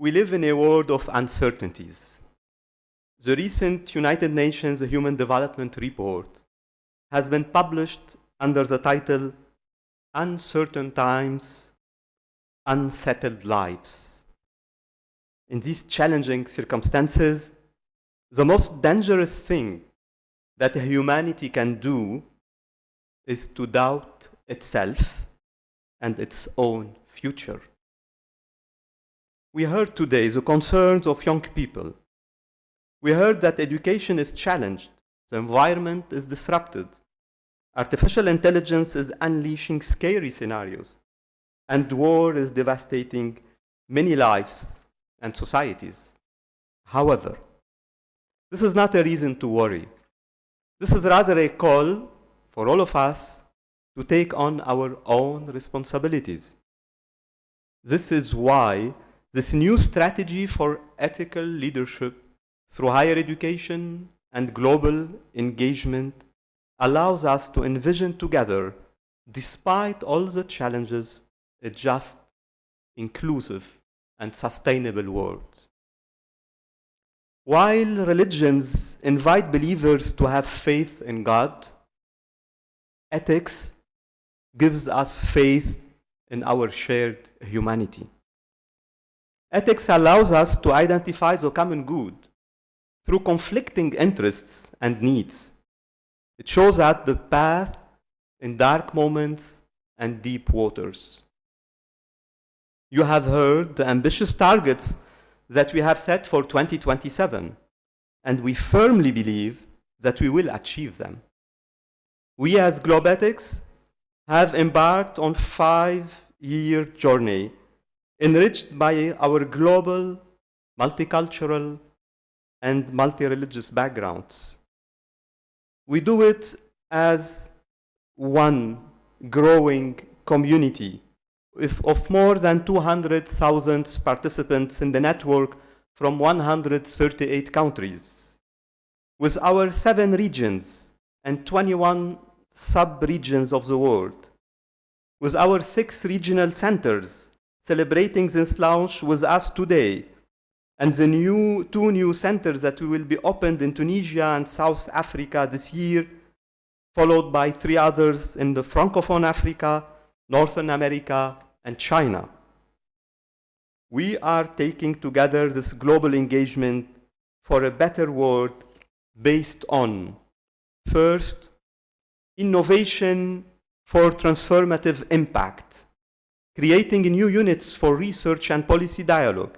We live in a world of uncertainties. The recent United Nations Human Development Report has been published under the title Uncertain Times, Unsettled Lives. In these challenging circumstances, the most dangerous thing that humanity can do is to doubt itself and its own future. We heard today the concerns of young people. We heard that education is challenged, the environment is disrupted, artificial intelligence is unleashing scary scenarios, and war is devastating many lives and societies. However, this is not a reason to worry. This is rather a call for all of us to take on our own responsibilities. This is why this new strategy for ethical leadership through higher education and global engagement allows us to envision together, despite all the challenges, a just, inclusive, and sustainable world. While religions invite believers to have faith in God, ethics gives us faith in our shared humanity. Ethics allows us to identify the common good through conflicting interests and needs. It shows us the path in dark moments and deep waters. You have heard the ambitious targets that we have set for 2027, and we firmly believe that we will achieve them. We as Globethics have embarked on five-year journey enriched by our global, multicultural, and multi-religious backgrounds. We do it as one growing community of more than 200,000 participants in the network from 138 countries. With our seven regions and 21 sub-regions of the world. With our six regional centers celebrating this launch with us today and the new, two new centers that will be opened in Tunisia and South Africa this year, followed by three others in the Francophone Africa, Northern America, and China. We are taking together this global engagement for a better world based on, first, innovation for transformative impact, creating new units for research and policy dialogue,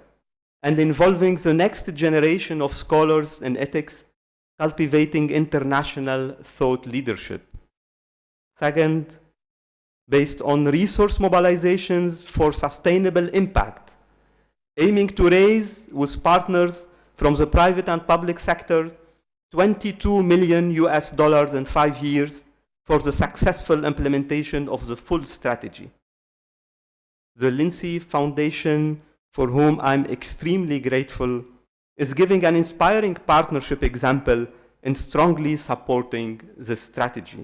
and involving the next generation of scholars in ethics, cultivating international thought leadership. Second, based on resource mobilizations for sustainable impact, aiming to raise with partners from the private and public sectors 22 million US dollars in five years for the successful implementation of the full strategy the Lindsay Foundation, for whom I'm extremely grateful, is giving an inspiring partnership example in strongly supporting this strategy.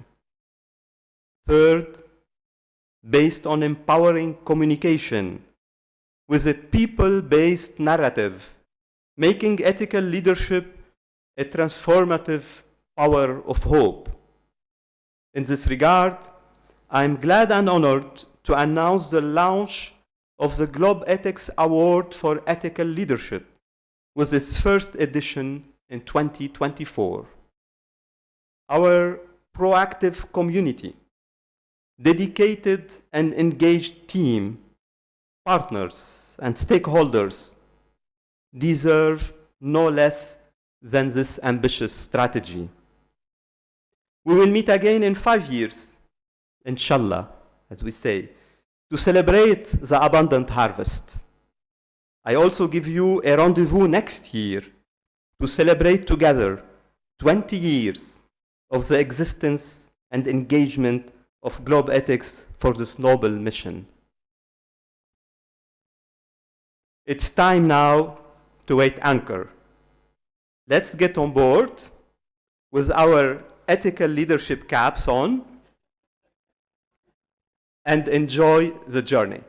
Third, based on empowering communication with a people-based narrative, making ethical leadership a transformative power of hope. In this regard, I'm glad and honored to announce the launch of the Globethics Award for Ethical Leadership with its first edition in 2024. Our proactive community, dedicated and engaged team, partners and stakeholders deserve no less than this ambitious strategy. We will meet again in five years, inshallah, as we say, to celebrate the abundant harvest. I also give you a rendezvous next year to celebrate together 20 years of the existence and engagement of Globethics for this noble mission. It's time now to wait anchor. Let's get on board with our ethical leadership caps on and enjoy the journey.